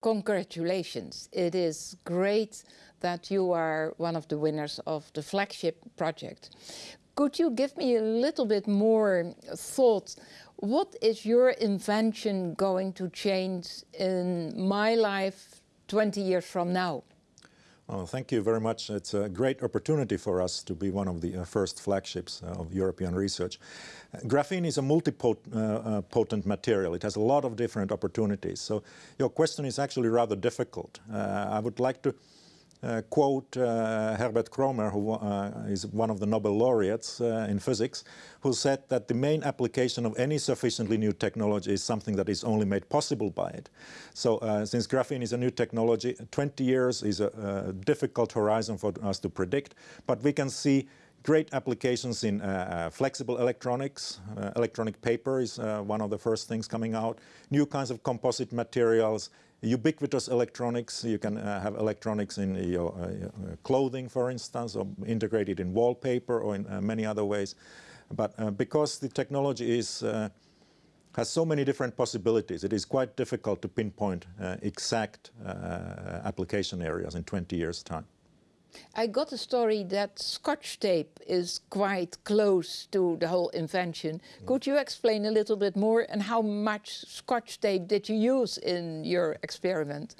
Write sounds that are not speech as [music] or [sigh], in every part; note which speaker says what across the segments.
Speaker 1: congratulations. It is great that you are one of the winners of the flagship project. Could you give me a little bit more thought? What is your invention going to change in my life 20 years from now?
Speaker 2: Well, thank you very much. It's a great opportunity for us to be one of the uh, first flagships uh, of European research. Graphene is a multipotent uh, material. It has a lot of different opportunities. So your question is actually rather difficult. I would like to quote uh, Herbert Kroemer, who uh, is one of the Nobel laureates uh, in physics, who said that the main application of any sufficiently new technology is something that is only made possible by it. So uh, since graphene is a new technology, 20 years is a, a, difficult horizon for us to predict, but we can see great applications in uh, flexible electronics. electronic paper is one of the first things coming out. New kinds of composite materials, ubiquitous electronics. You can uh, have electronics in your uh, uh, clothing, for instance, or integrated in wallpaper or in uh, many other ways. But uh, because the technology is uh, has so many different possibilities, it is quite difficult to pinpoint exact application areas in 20 years' time.
Speaker 1: I got a story that scotch tape is quite close to the whole invention. Mm. Could you explain a little bit more and how much scotch tape did you use in your experiment?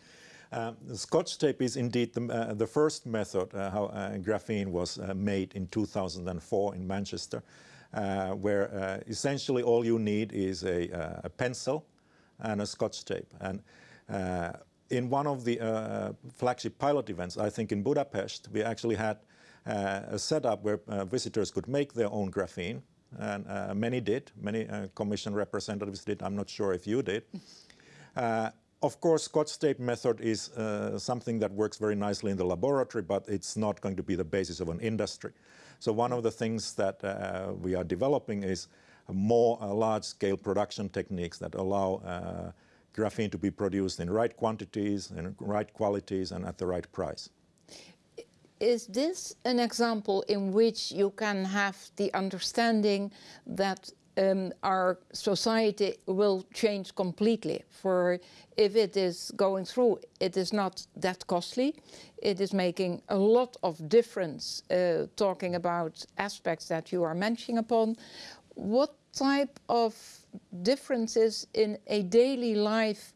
Speaker 2: Uh, scotch tape is indeed the, uh, the first method uh, how uh, graphene was uh, made in 2004 in Manchester, uh, where essentially all you need is a, a, pencil and a scotch tape. And in one of the uh, flagship pilot events, I think in Budapest, we actually had uh, a setup where uh, visitors could make their own graphene, and uh, many did. Many uh, commission representatives did. I'm not sure if you did. Uh, of course, Scotch tape method is something that works very nicely in the laboratory, but it's not going to be the basis of an industry. So one of the things that we are developing is more large-scale production techniques that allow graphene to be produced in right quantities, in right qualities, and at the right price.
Speaker 1: Is this an example in which you can have the understanding that um, our society will change completely. For if it is going through, it is not that costly. It is making a lot of difference uh, talking about aspects that you are mentioning upon. What type of differences in a daily life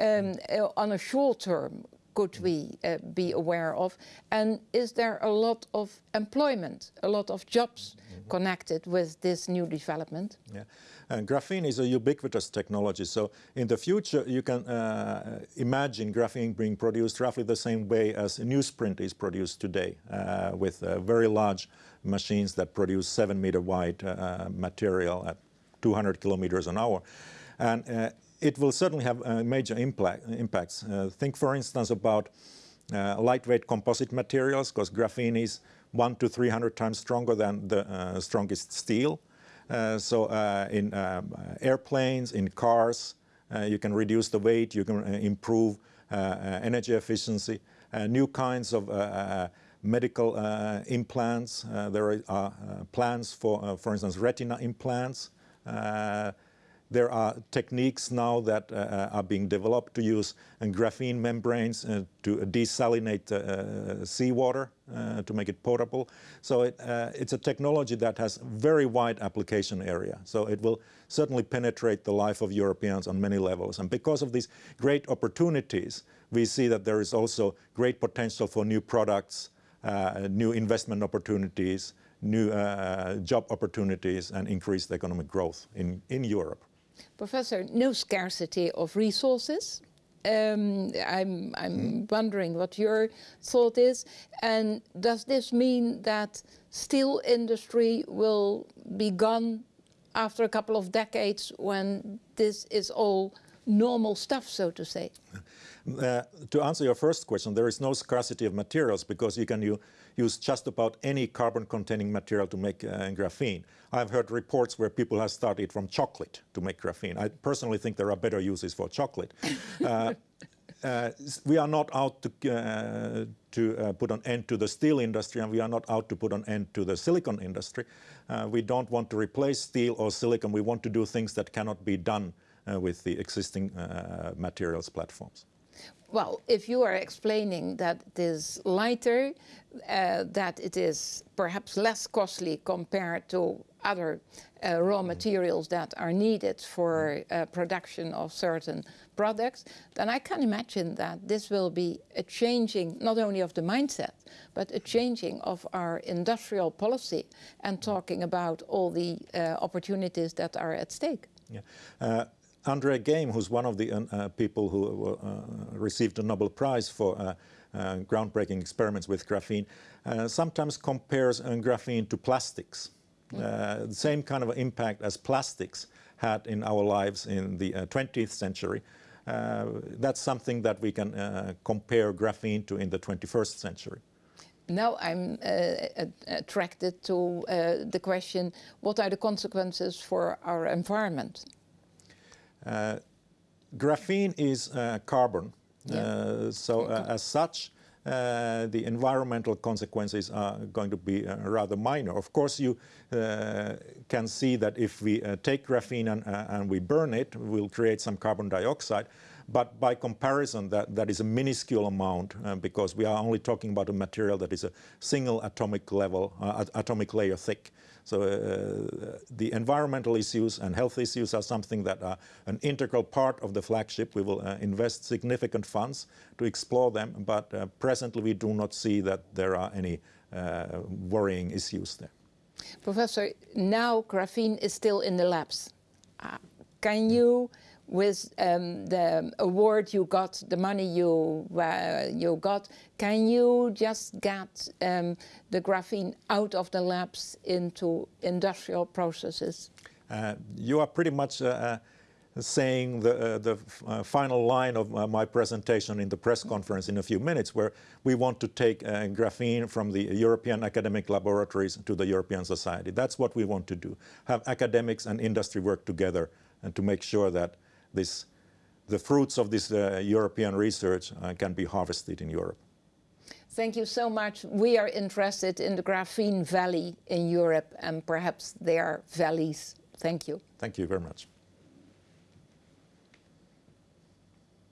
Speaker 1: um, uh, on a short term could we uh, be aware of? And is there a lot of employment, a lot of jobs. Connected with this new development?
Speaker 2: Yeah. And graphene is a ubiquitous technology. So in the future, you can uh, imagine graphene being produced roughly the same way as newsprint is produced today, uh, with uh, very large machines that produce seven meter wide uh, material at 200 kilometers an hour. And uh, it will certainly have uh, major impact, impacts. Think, for instance, about uh, lightweight composite materials, because graphene is one to 300 times stronger than the uh, strongest steel. Uh, so in um, airplanes, in cars, you can reduce the weight, you can improve energy efficiency, new kinds of medical uh, implants. Uh, there are uh, plans for, for instance, retina implants. Uh, there are techniques now that uh, are being developed to use uh, graphene membranes uh, to desalinate uh, seawater uh, to make it potable. So it, it's a technology that has very wide application area. So it will certainly penetrate the life of Europeans on many levels. And because of these great opportunities, we see that there is also great potential for new products, new investment opportunities, new uh, job opportunities and increased economic growth in, in Europe.
Speaker 1: Professor, no scarcity of resources. Um, I'm, I'm mm. wondering what your thought is. And does this mean that steel industry will be gone after a couple of decades when this is all normal stuff, so to say?
Speaker 2: Uh, to answer your first question, there is no scarcity of materials because you can you, use just about any carbon-containing material to make uh, graphene. I've heard reports where people have started from chocolate to make graphene. I personally think there are better uses for chocolate. [laughs] uh, uh, we are not out to, uh, to uh, put an end to the steel industry and we are not out to put an end to the silicon industry. Uh, we don't want to replace steel or silicon. We want to do things that cannot be done with the existing materials platforms.
Speaker 1: Well, if you are explaining that it is lighter, uh, that it is perhaps less costly compared to other uh, raw materials that are needed for uh, production of certain products, then I can imagine that this will be a changing not only of the mindset, but a changing of our industrial policy and talking about all the uh, opportunities that are at stake.
Speaker 2: Yeah. Uh, Andre Geim, who's one of the uh, people who uh, received a Nobel Prize for uh, uh, groundbreaking experiments with graphene, sometimes compares graphene to plastics. Mm. the same kind of impact as plastics had in our lives in the 20th century. that's something that we can compare graphene to in the 21st century.
Speaker 1: Now I'm uh, attracted to uh, the question, what are the consequences for our environment?
Speaker 2: Uh, graphene is uh, carbon, yeah. Uh, so as such, uh, the environmental consequences are going to be uh, rather minor. Of course, you uh, can see that if we take graphene and, and, we burn it, we'll create some carbon dioxide. But by comparison, that, that is a minuscule amount because we are only talking about a material that is a single atomic level, atomic layer thick. So uh, the environmental issues and health issues are something that are an integral part of the flagship. We will uh, invest significant funds to explore them, but uh, presently we do not see that there are any uh, worrying issues there.
Speaker 1: Professor, now graphene is still in the labs. Uh, can you with um, the award you got, the money you uh, you got, can you just get um, the graphene out of the labs into industrial processes?
Speaker 2: Uh, you are pretty much uh, uh saying the, uh, the uh, final line of my presentation in the press conference in a few minutes, where we want to take graphene from the European academic laboratories to the European society. That's what we want to do, have academics and industry work together and to make sure that this, the fruits of this uh, European research uh, can be harvested in Europe.
Speaker 1: Thank you so much. We are interested in the graphene valley in Europe and perhaps their valleys. Thank you.
Speaker 2: Thank you very much.